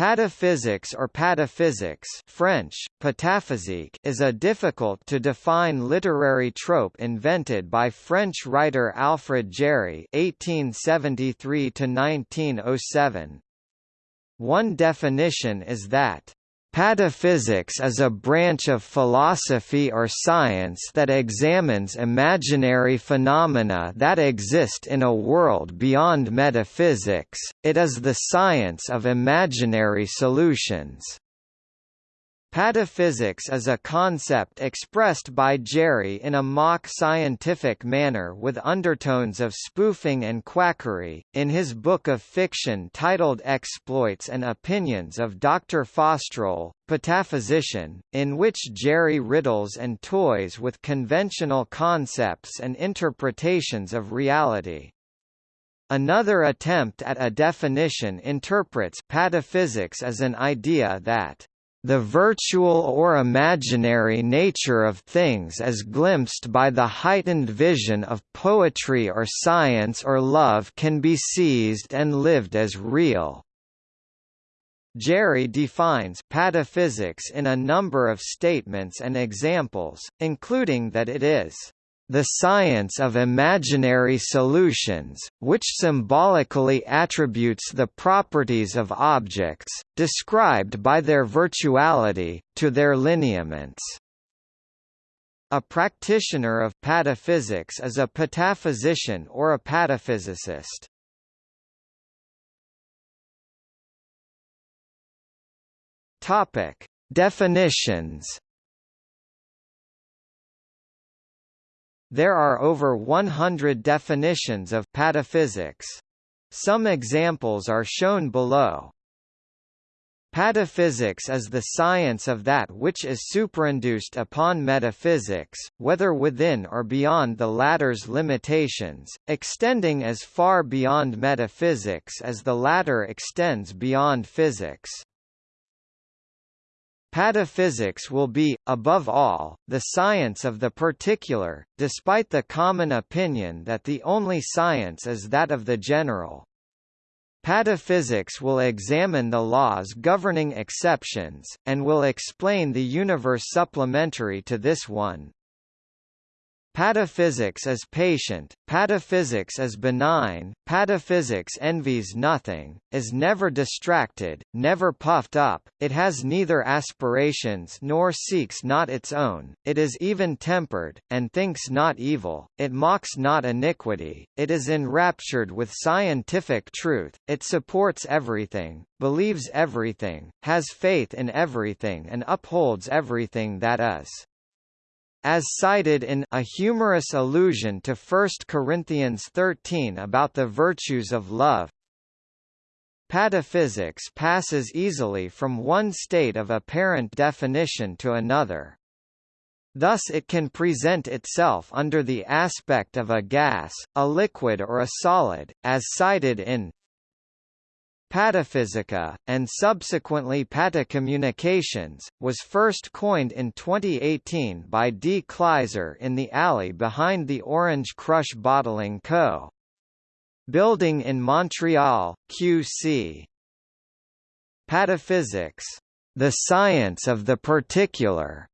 Pataphysics or pataphysics French, pataphysique is a difficult-to-define literary trope invented by French writer Alfred Jarry (1873–1907). One definition is that Pataphysics is a branch of philosophy or science that examines imaginary phenomena that exist in a world beyond metaphysics, it is the science of imaginary solutions. Pataphysics is a concept expressed by Jarry in a mock scientific manner with undertones of spoofing and quackery. In his book of fiction titled Exploits and Opinions of Dr. Faustroll, Pataphysician, in which Jarry riddles and toys with conventional concepts and interpretations of reality. Another attempt at a definition interprets pataphysics as an idea that the virtual or imaginary nature of things as glimpsed by the heightened vision of poetry or science or love can be seized and lived as real. Jarry defines pataphysics in a number of statements and examples, including that it is the science of imaginary solutions, which symbolically attributes the properties of objects, described by their virtuality, to their lineaments. A practitioner of pataphysics is a pataphysician or a pataphysicist. Topic: Definitions There are over 100 definitions of pataphysics. Some examples are shown below. Pataphysics is the science of that which is superinduced upon metaphysics, whether within or beyond the latter's limitations, extending as far beyond metaphysics as the latter extends beyond physics. Pataphysics will be, above all, the science of the particular, despite the common opinion that the only science is that of the general. Pataphysics will examine the laws governing exceptions, and will explain the universe supplementary to this one. Pataphysics is patient, pataphysics is benign, pataphysics envies nothing, is never distracted, never puffed up, it has neither aspirations nor seeks not its own, it is even-tempered, and thinks not evil, it mocks not iniquity, it is enraptured with scientific truth, it supports everything, believes everything, has faith in everything and upholds everything that is as cited in A Humorous Allusion to 1 Corinthians 13 about the virtues of love. Pataphysics passes easily from one state of apparent definition to another. Thus it can present itself under the aspect of a gas, a liquid or a solid, as cited in Pataphysica, and subsequently Patacommunications, was first coined in 2018 by D. Kleiser in the alley behind the Orange Crush Bottling Co. Building in Montreal, QC. Pataphysics, the science of the particular,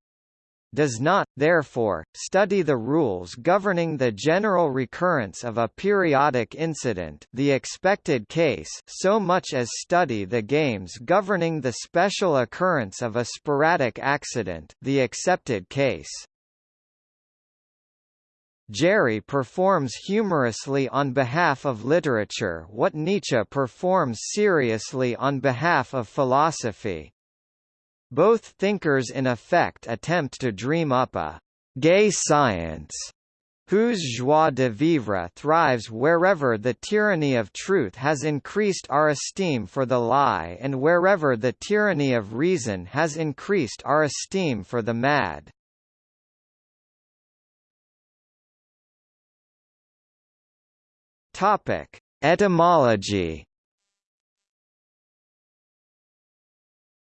does not, therefore, study the rules governing the general recurrence of a periodic incident the expected case so much as study the games governing the special occurrence of a sporadic accident the accepted case. Jarry performs humorously on behalf of literature what Nietzsche performs seriously on behalf of philosophy. Both thinkers in effect attempt to dream up a «gay science» whose joie de vivre thrives wherever the tyranny of truth has increased our esteem for the lie and wherever the tyranny of reason has increased our esteem for the mad. Etymology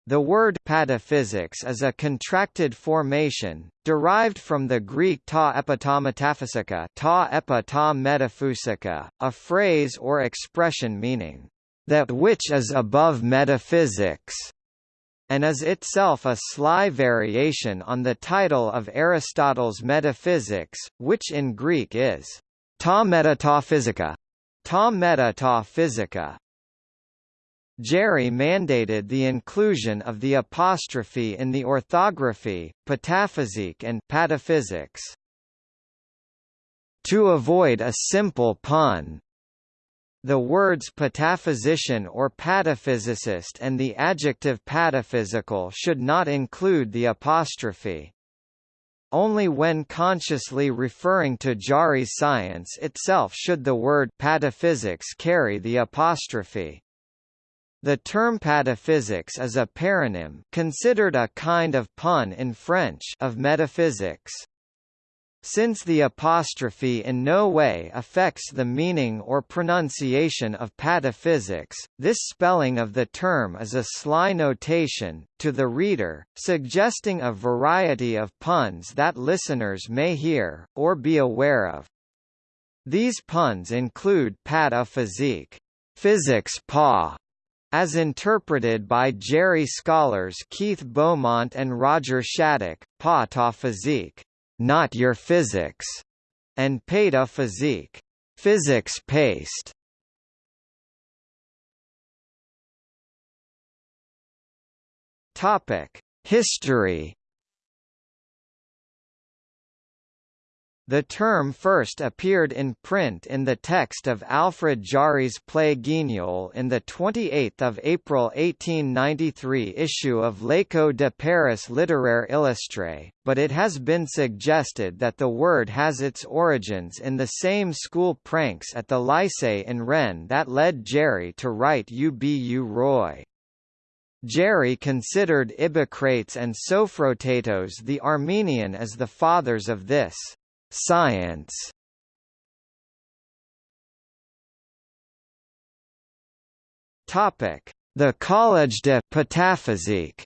The word pataphysics is a contracted formation, derived from the Greek ta epitometaphysica, ta epa ta metaphysica, a phrase or expression meaning, that which is above metaphysics, and is itself a sly variation on the title of Aristotle's Metaphysics, which in Greek is ta metataphysica, ta metataphysica. Jarry mandated the inclusion of the apostrophe in the orthography, pataphysique and pataphysics. To avoid a simple pun, the words pataphysician or pataphysicist and the adjective pataphysical should not include the apostrophe. Only when consciously referring to Jarry's science itself should the word pataphysics carry the apostrophe. The term pataphysics is a paronym considered a kind of pun in French of metaphysics. Since the apostrophe in no way affects the meaning or pronunciation of pataphysics, this spelling of the term is a sly notation, to the reader, suggesting a variety of puns that listeners may hear, or be aware of. These puns include pataphysique, physics pa, as interpreted by Jarry scholars Keith Beaumont and Roger Shattuck, pataphysique, not your physics, and pataphysique, physics paste. Topic: History The term first appeared in print in the text of Alfred Jarry's play Guignol in the 28 April 1893 issue of L'Écho de Paris Littéraire Illustré, but it has been suggested that the word has its origins in the same school pranks at the Lycée in Rennes that led Jarry to write Ubu Roi. Jarry considered Ibbocrates and Sophrotatos the Armenian as the fathers of this Science Topic: The Collège de Pataphysique.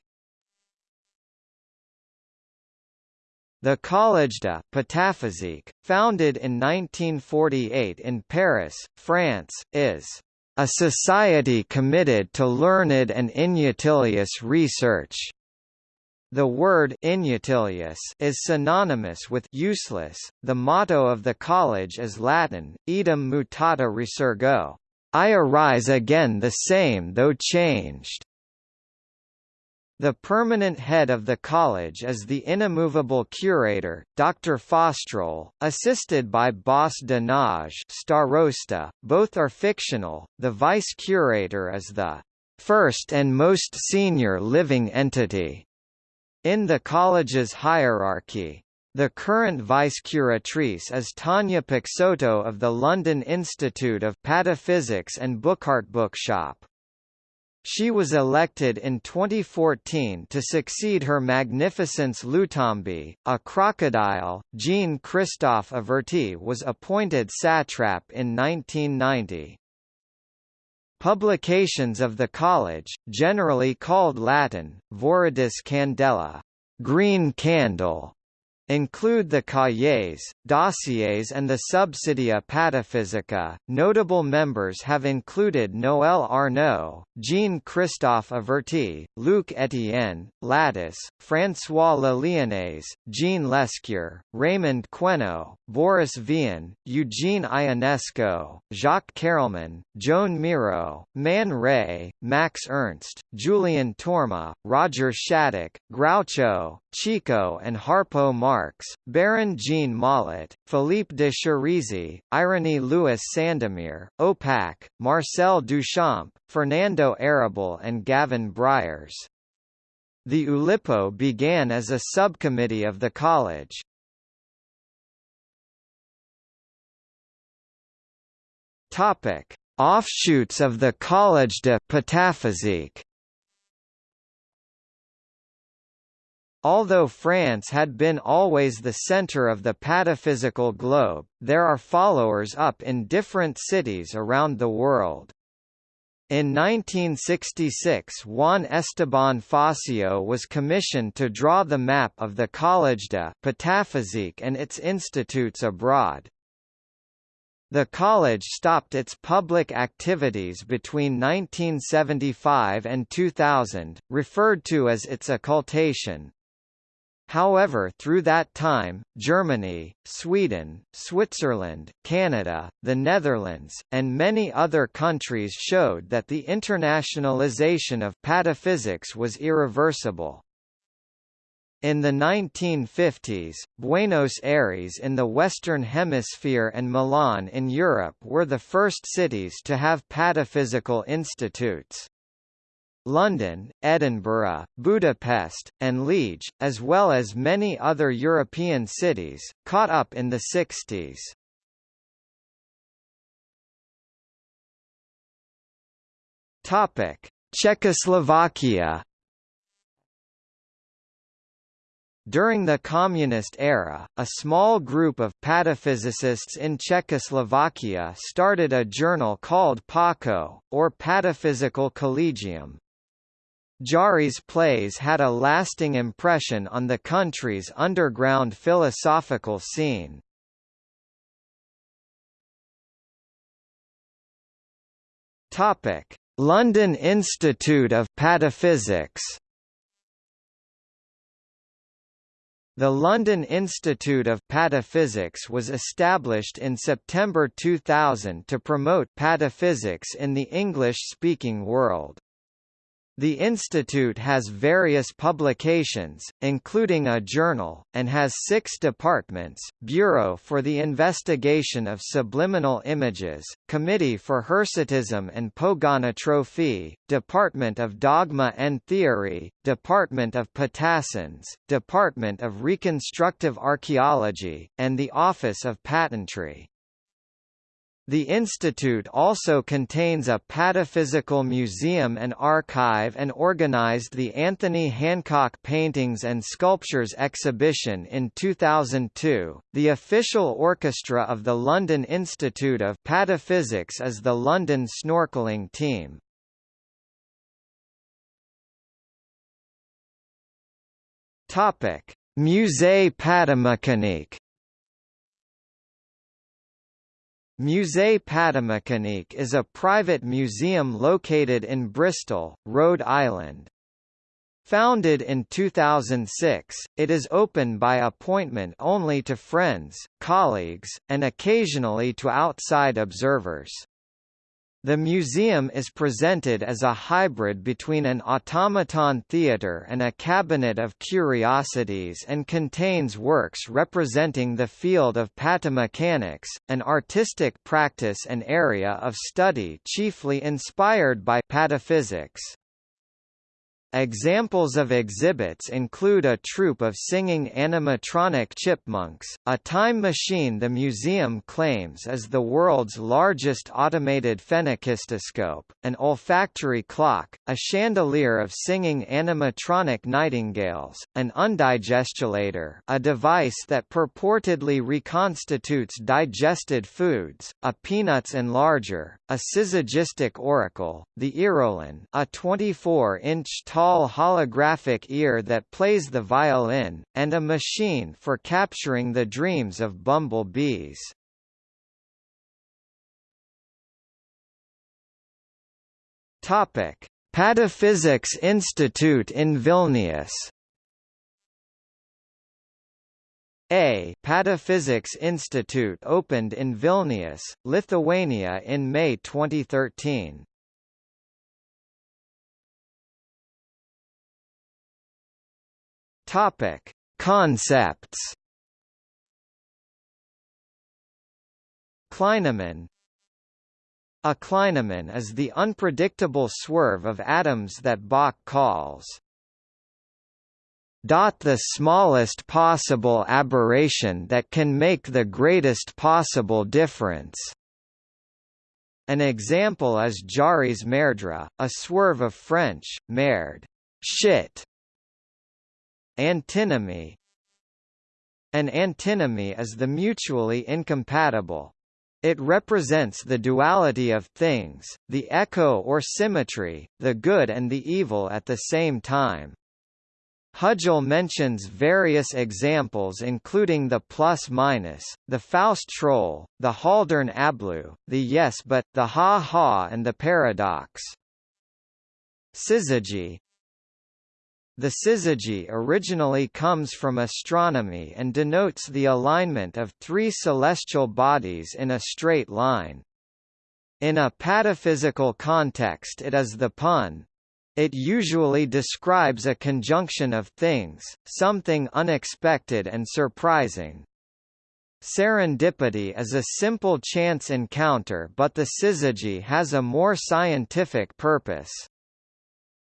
The Collège de Pataphysique, founded in 1948 in Paris, France, is a society committed to learned and inutilious research. The word inutilious is synonymous with useless. The motto of the college is Latin, Idem mutata resurgo. I arise again the same though changed. The permanent head of the college is the inimmovable curator, Dr. Faustroll, assisted by Bosse-de-Nage Starosta, both are fictional, the vice-curator is the first and most senior living entity in the college's hierarchy, the current vice-curatrice is Tanya Peixoto of the London Institute of Pataphysics and Bookhart Bookshop. She was elected in 2014 to succeed Her Magnificence Lutombi, a crocodile. Jean Christophe Averty was appointed satrap in 1990. Publications of the college, generally called Latin, Viridis Candela, green candle, include the cahiers, dossiers and the Subsidia Pataphysica. Notable members have included Noël Arnaud, Jean-Christophe Averty, Luc Etienne, Latis, François Le Jean Lescure, Raymond Queneau, Boris Vian, Eugene Ionesco, Jacques Carelman, Joan Miro, Man Ray, Max Ernst, Julian Torma, Roger Shattuck, Groucho, Chico and Harpo Marx, Baron Jean Mollet, Philippe de Chérisey, Irénée Louis Sandomir, Opach, Marcel Duchamp, Fernando Arrabal and Gavin Bryars. The Oulipo began as a subcommittee of the college. Topic: Offshoots of the Collège de Pataphysique Although France had been always the center of the pataphysical globe, there are followers up in different cities around the world. In 1966 Juan Esteban Fassio was commissioned to draw the map of the Collège de Pataphysique and its institutes abroad. The college stopped its public activities between 1975 and 2000, referred to as its occultation. However through that time, Germany, Sweden, Switzerland, Canada, the Netherlands, and many other countries showed that the internationalization of pataphysics was irreversible. In the 1950s, Buenos Aires in the Western Hemisphere and Milan in Europe were the first cities to have pataphysical institutes. London, Edinburgh, Budapest, and Liege, as well as many other European cities, caught up in the 60s. Czechoslovakia During the Communist era, a small group of pataphysicists in Czechoslovakia started a journal called PACO, or Pataphysical Collegium. Jarry's plays had a lasting impression on the country's underground philosophical scene. London Institute of Pataphysics The London Institute of Pataphysics was established in September 2000 to promote pataphysics in the English-speaking world. The institute has various publications, including a journal, and has six departments, Bureau for the Investigation of Subliminal Images, Committee for Hirsutism and Pogonotrophy, Department of Dogma and Theory, Department of Patassins, Department of Reconstructive Archaeology, and the Office of Patentry. The institute also contains a pataphysical museum and archive and organized the Anthony Hancock Paintings and Sculptures exhibition in 2002. The official orchestra of the London Institute of Pataphysics is the London Snorkeling Team. Topic: Musée Patamécanique Musée Patamécanique is a private museum located in Bristol, Rhode Island. Founded in 2006, it is open by appointment only to friends, colleagues, and occasionally to outside observers. The museum is presented as a hybrid between an automaton theatre and a cabinet of curiosities and contains works representing the field of patamechanics, an artistic practice and area of study chiefly inspired by pataphysics. Examples of exhibits include a troupe of singing animatronic chipmunks, a time machine the museum claims is the world's largest automated phenakistoscope, an olfactory clock, a chandelier of singing animatronic nightingales, an undigestulator a device that purportedly reconstitutes digested foods, a peanuts enlarger, a syzygistic oracle, the Earolin a 24-inch tall holographic ear that plays the violin, and a machine for capturing the dreams of bumblebees. Topic: Pataphysics Institute in Vilnius. A Pataphysics Institute opened in Vilnius, Lithuania in May 2013. Topic: Concepts. Clinamen A Clinamen is the unpredictable swerve of atoms that Bök calls the smallest possible aberration that can make the greatest possible difference. An example is Jarry's merdre, a swerve of French, merde, shit, Antinomy An antinomy is the mutually incompatible. It represents the duality of things, the echo or symmetry, the good and the evil at the same time. Hugill mentions various examples including the plus-minus, the Faustroll, the Haldern Ablou, the yes but, the ha-ha and the paradox. Syzygy The syzygy originally comes from astronomy and denotes the alignment of three celestial bodies in a straight line. In a pataphysical context it is the pun, it usually describes a conjunction of things, something unexpected and surprising. Serendipity is a simple chance encounter but the syzygy has a more scientific purpose.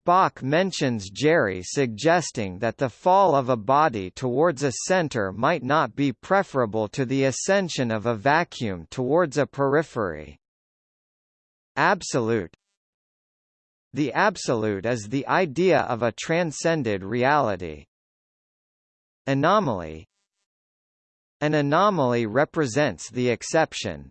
Bök mentions Jarry suggesting that the fall of a body towards a center might not be preferable to the ascension of a vacuum towards a periphery. Absolute the absolute is the idea of a transcended reality. Anomaly An anomaly represents the exception.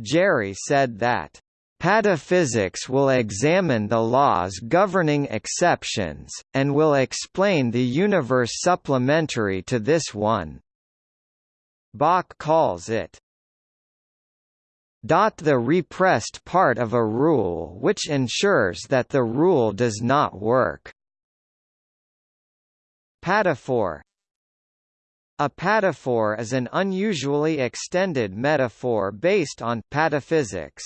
Jarry said that, "...pataphysics will examine the laws governing exceptions, and will explain the universe supplementary to this one." Bök calls it, the repressed part of a rule which ensures that the rule does not work. Pataphor A pataphor is an unusually extended metaphor based on pataphysics.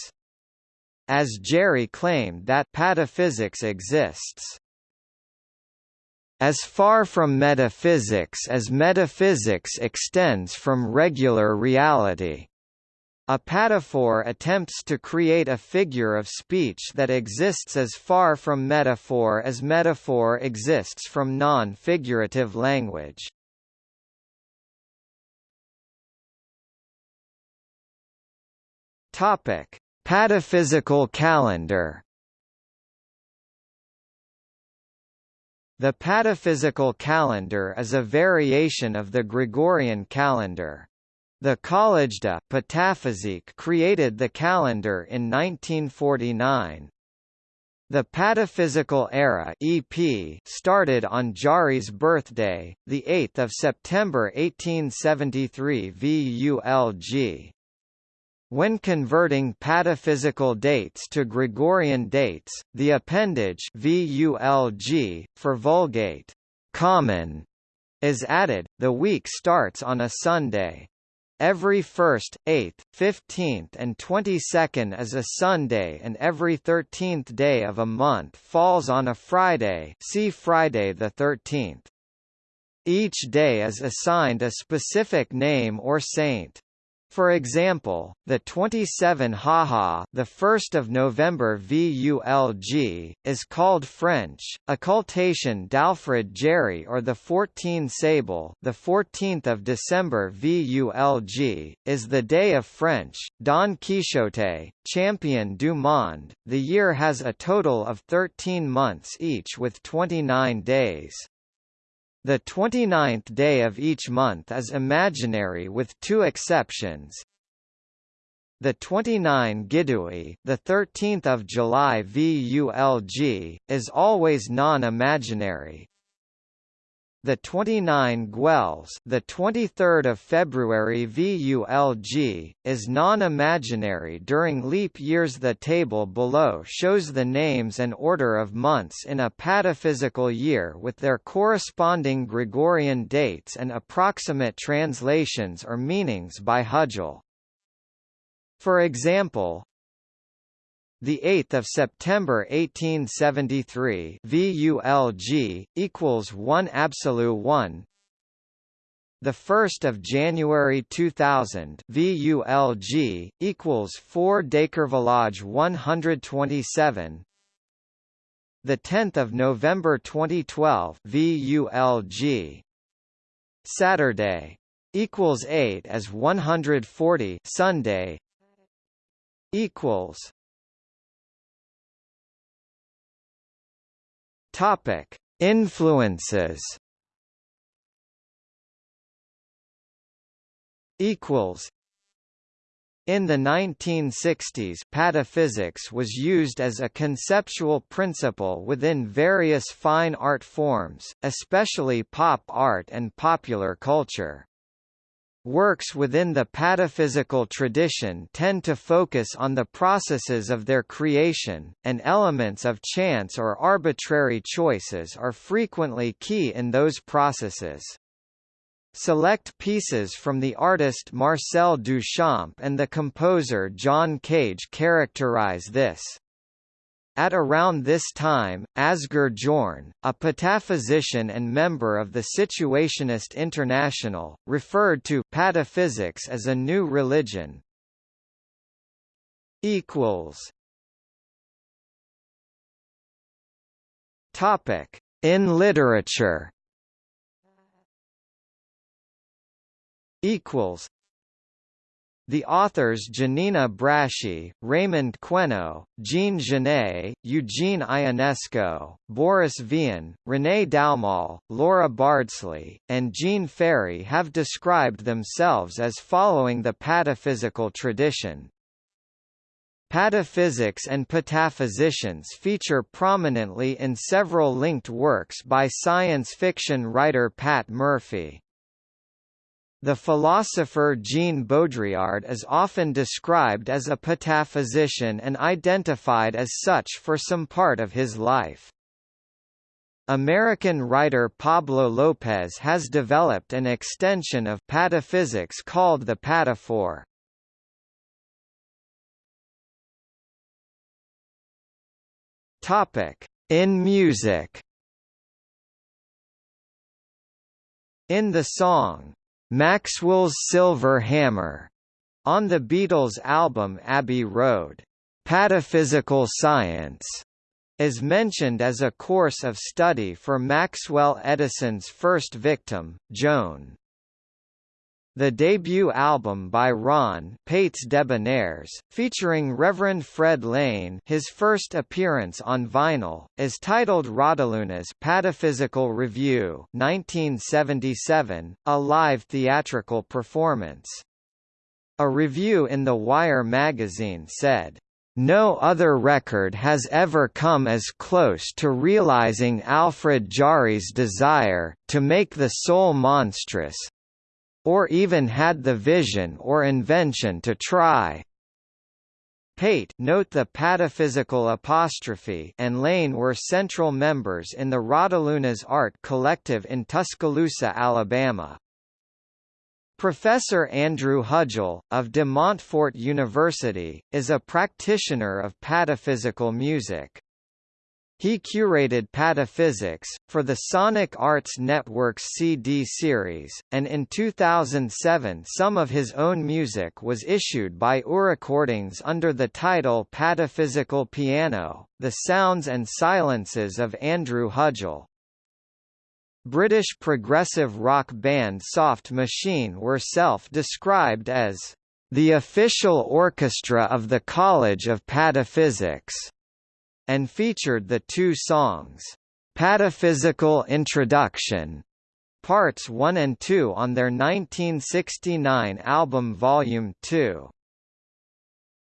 As Jarry claimed that pataphysics exists as far from metaphysics as metaphysics extends from regular reality. A pataphor attempts to create a figure of speech that exists as far from metaphor as metaphor exists from non-figurative language. Topic: Pataphysical calendar. The pataphysical calendar is a variation of the Gregorian calendar. The Collège de Pataphysique created the calendar in 1949. The Pataphysical Era EP started on Jarry's birthday, 8 September 1873 VULG. When converting pataphysical dates to Gregorian dates, the appendage VULG, for Vulgate common, is added. The week starts on a Sunday. Every 1st, 8th, 15th and 22nd is a Sunday and every 13th day of a month falls on a Friday see Friday the 13th. Each day is assigned a specific name or saint. For example, the 27 Haha, the 1st of November VULG, is called French, occultation d'Alfred Jarry, or the 14 Sable, the 14th of December VULG, is the day of French, Don Quixote, champion du monde. The year has a total of 13 months each with 29 days. The 29th day of each month is imaginary with two exceptions. The 29 Gidui, the 13th of July VULG, is always non-imaginary. The 29 Gueules, the 23rd of February VULG, is non-imaginary during leap years. The table below shows the names and order of months in a pataphysical year with their corresponding Gregorian dates and approximate translations or meanings by Hugill. For example, the 8th of September 1873 VULG equals 1 absolute 1 the 1st of January 2000 VULG equals 4 Décervelage 127 the 10th of November 2012 VULG Saturday equals 8 as 140 Sunday equals Topic: Influences. Equals. In the 1960s pataphysics was used as a conceptual principle within various fine art forms, especially pop art and popular culture. Works within the pataphysical tradition tend to focus on the processes of their creation, and elements of chance or arbitrary choices are frequently key in those processes. Select pieces from the artist Marcel Duchamp and the composer John Cage characterize this. At around this time, Asger Jorn, a pataphysician and member of the Situationist International, referred to pataphysics as a new religion. Topic: In literature. Equals the authors Giannina Braschi, Raymond Queneau, Jean Genet, Eugene Ionesco, Boris Vian, René Daumal, Laura Bardsley, and Jean Ferry have described themselves as following the pataphysical tradition. Pataphysics and pataphysicians feature prominently in several linked works by science fiction writer Pat Murphy. The philosopher Jean Baudrillard is often described as a pataphysician and identified as such for some part of his life. American writer Pablo Lopez has developed an extension of pataphysics called the pataphor. In music. In the song Maxwell's Silver Hammer, on the Beatles' album Abbey Road. Pataphysical science is mentioned as a course of study for Maxwell Edison's first victim, Joan. The debut album by Ron Pates Debonaires, featuring Reverend Fred Lane his first appearance on vinyl, is titled Radaluna's Pataphysical Review 1977, a live theatrical performance. A review in The Wire magazine said, no other record has ever come as close to realizing Alfred Jarry's desire, to make the soul monstrous, or even had the vision or invention to try. Pate note the pataphysical apostrophe and Lane were central members in the Raudelunas art collective in Tuscaloosa, Alabama. Professor Andrew Hugill, of De Montfort University, is a practitioner of pataphysical music. He curated Pataphysics, for the Sonic Arts Network's CD series, and in 2007 some of his own music was issued by Recordings under the title Pataphysical Piano, The Sounds and Silences of Andrew Hugill. British progressive rock band Soft Machine were self-described as the official orchestra of the College of Pataphysics and featured the two songs, Pataphysical Introduction, Parts 1 and 2 on their 1969 album Volume 2.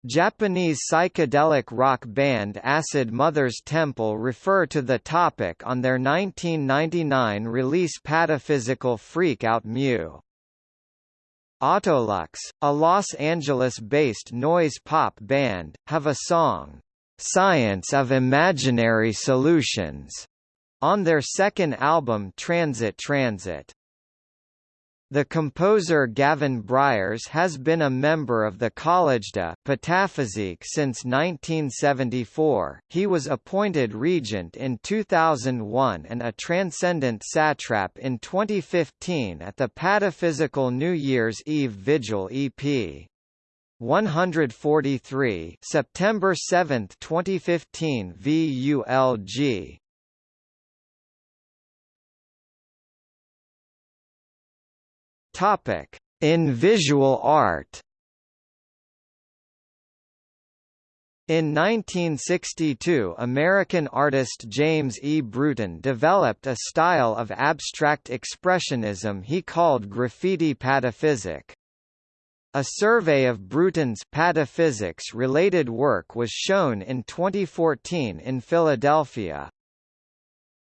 Japanese psychedelic rock band Acid Mother's Temple refer to the topic on their 1999 release Pataphysical Freak Out Mew. Autolux, a Los Angeles-based noise pop band, have a song, Science of Imaginary Solutions, on their second album Transit Transit. The composer Gavin Bryars has been a member of the College de Pataphysique since 1974. He was appointed regent in 2001 and a transcendent satrap in 2015 at the Pataphysical New Year's Eve Vigil EP. 143 September 7, 2015 VULG Topic in visual art In 1962 American artist James E. Brewton developed a style of abstract expressionism he called graffiti pataphysic. A survey of Brewton's pataphysics-related work was shown in 2014 in Philadelphia.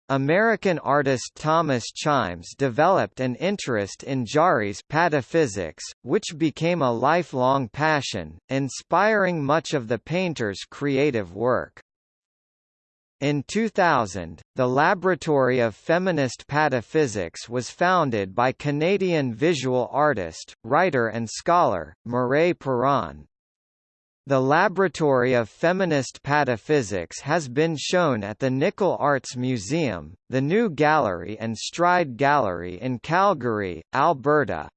American artist Thomas Chimes developed an interest in Jarry's pataphysics, which became a lifelong passion, inspiring much of the painter's creative work. In 2000, the Laboratory of Feminist Pataphysics was founded by Canadian visual artist, writer and scholar, Mireille Perron. The Laboratory of Feminist Pataphysics has been shown at the Nickle Arts Museum, the New Gallery and Stride Gallery in Calgary, Alberta.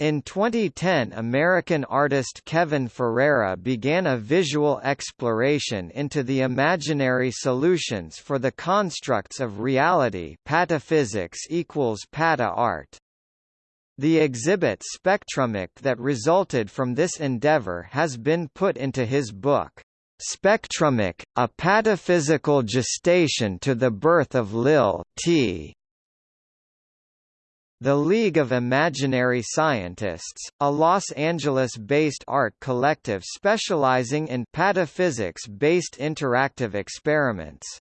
In 2010 American artist Kevin Ferreira began a visual exploration into the imaginary solutions for the constructs of reality pataphysics equals pata art. The exhibit Spectrumic that resulted from this endeavor has been put into his book, Spectrumic, A Pataphysical Gestation to the Birth of Lil T. The League of Imaginary Scientists, a Los Angeles-based art collective specializing in pataphysics-based interactive experiments,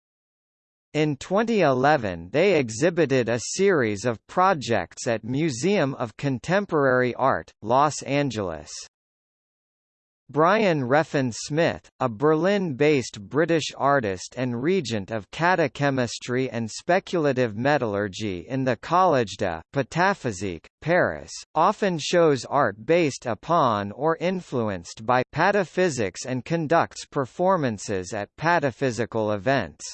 in 2011 they exhibited a series of projects at Museum of Contemporary Art, Los Angeles. Brian Reffin Smith, a Berlin-based British artist and regent of catachemistry and speculative metallurgy in the Collège de Pataphysique, Paris, often shows art based upon or influenced by pataphysics and conducts performances at pataphysical events.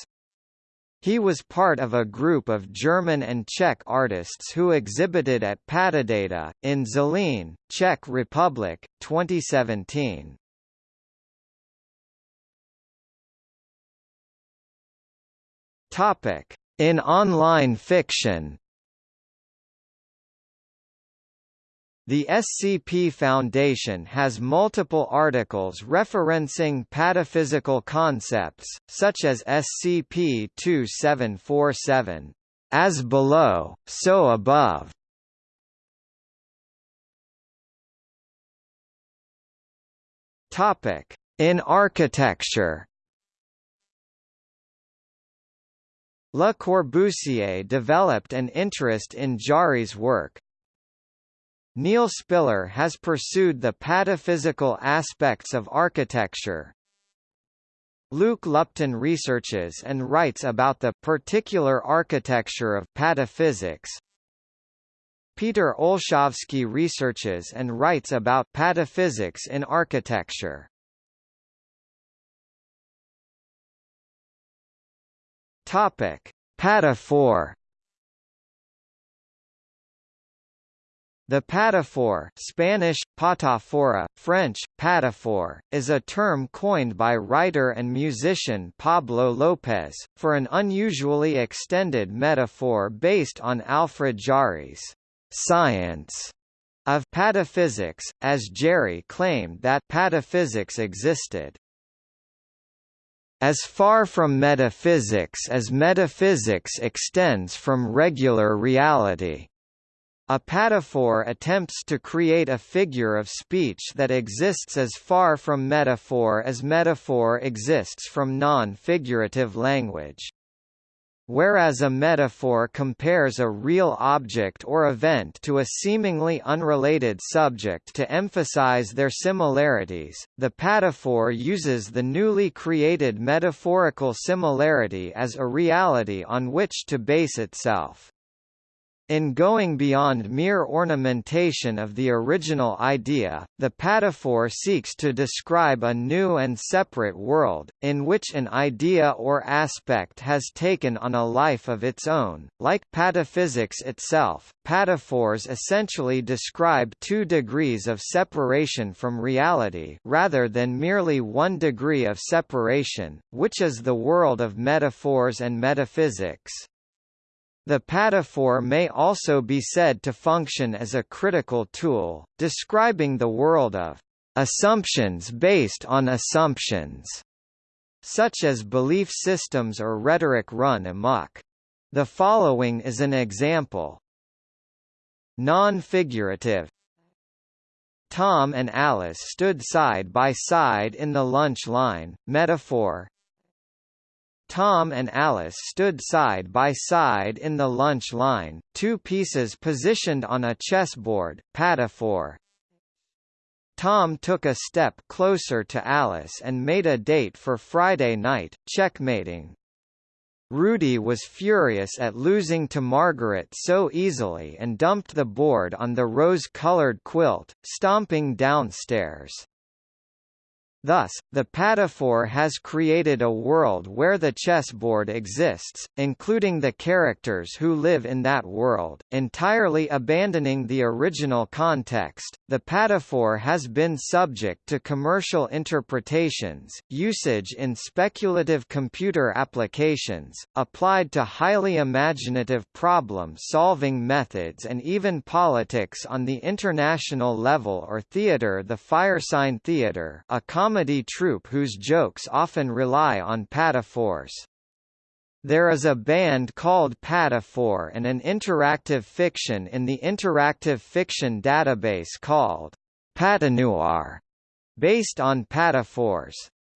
He was part of a group of German and Czech artists who exhibited at Patadata, in Zlín, Czech Republic, 2017. In online fiction The SCP Foundation has multiple articles referencing pataphysical concepts, such as SCP-2747, "...as below, so above". In architecture. Le Corbusier developed an interest in Jarry's work, Neil Spiller has pursued the pataphysical aspects of architecture. Luke Lupton researches and writes about the particular architecture of pataphysics. Peter Olshavsky researches and writes about pataphysics in architecture. Topic: Pataphor The pataphor Spanish, patafora, French, pataphor, is a term coined by writer and musician Pablo López, for an unusually extended metaphor based on Alfred Jarry's science of pataphysics, as Jarry claimed that pataphysics existed as far from metaphysics as metaphysics extends from regular reality. A pataphor attempts to create a figure of speech that exists as far from metaphor as metaphor exists from non-figurative language. Whereas a metaphor compares a real object or event to a seemingly unrelated subject to emphasize their similarities, the pataphor uses the newly created metaphorical similarity as a reality on which to base itself. In going beyond mere ornamentation of the original idea, the pataphor seeks to describe a new and separate world, in which an idea or aspect has taken on a life of its own. Like pataphysics itself, pataphors essentially describe two degrees of separation from reality rather than merely one degree of separation, which is the world of metaphors and metaphysics. The pataphor may also be said to function as a critical tool, describing the world of assumptions based on assumptions, such as belief systems or rhetoric run amok. The following is an example. Non-figurative Tom and Alice stood side by side in the lunch line, metaphor Tom and Alice stood side by side in the lunch line, two pieces positioned on a chessboard, pataphor. Tom took a step closer to Alice and made a date for Friday night, checkmating. Rudy was furious at losing to Margaret so easily and dumped the board on the rose-colored quilt, stomping downstairs. Thus, the Pataphor has created a world where the chessboard exists, including the characters who live in that world, entirely abandoning the original context. The Pataphor has been subject to commercial interpretations, usage in speculative computer applications, applied to highly imaginative problem-solving methods and even politics on the international level or theater The Firesign Theater a comedy troupe whose jokes often rely on pataphors. There is a band called Pataphor and an interactive fiction in the interactive fiction database called Patanoir, based on pataphors.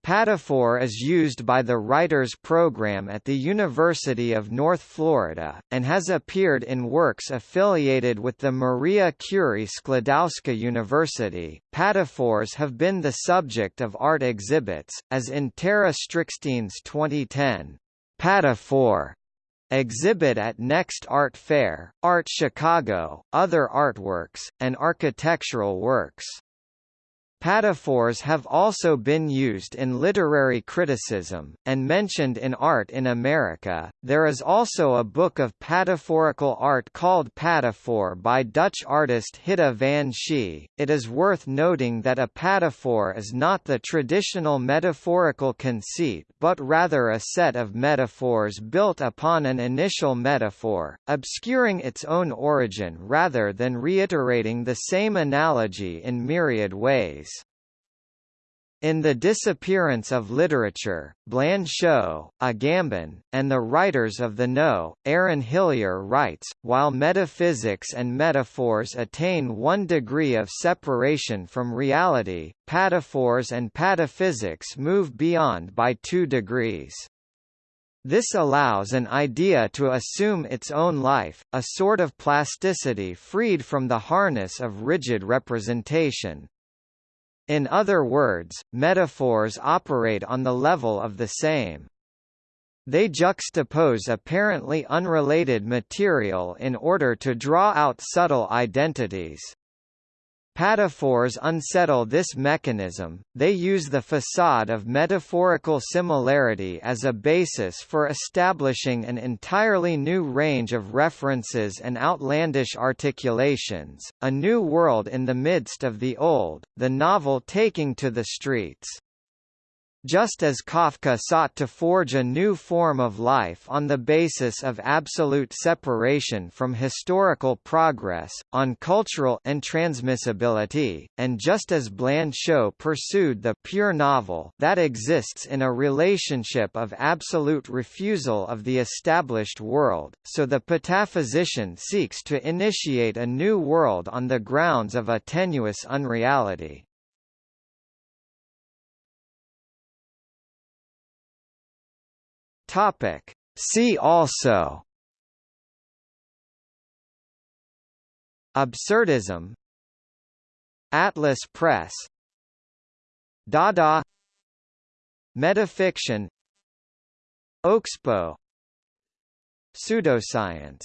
Pataphor is used by the Writers Program at the University of North Florida, and has appeared in works affiliated with the Maria Curie Sklodowska University. Pataphors have been the subject of art exhibits, as in Tara Strickstein's 2010 Pataphor exhibit at Next Art Fair, Art Chicago, other artworks, and architectural works. Pataphors have also been used in literary criticism, and mentioned in Art in America. There is also a book of pataphorical art called Pataphor by Dutch artist Hitte van Schie. It is worth noting that a pataphor is not the traditional metaphorical conceit but rather a set of metaphors built upon an initial metaphor, obscuring its own origin rather than reiterating the same analogy in myriad ways. In The Disappearance of Literature, Blanchot, Agamben, and the writers of the No, Aaron Hillyer writes, while metaphysics and metaphors attain one degree of separation from reality, pataphors and pataphysics move beyond by two degrees. This allows an idea to assume its own life, a sort of plasticity freed from the harness of rigid representation. In other words, metaphors operate on the level of the same. They juxtapose apparently unrelated material in order to draw out subtle identities. Pataphors unsettle this mechanism, they use the facade of metaphorical similarity as a basis for establishing an entirely new range of references and outlandish articulations, a new world in the midst of the old, the novel taking to the streets. Just as Kafka sought to forge a new form of life on the basis of absolute separation from historical progress, on cultural and transmissibility, and just as Blanchot pursued the pure novel that exists in a relationship of absolute refusal of the established world, so the pataphysician seeks to initiate a new world on the grounds of a tenuous unreality. Topic. See also Absurdism Atlas Press Dada Metafiction Oxbow Pseudoscience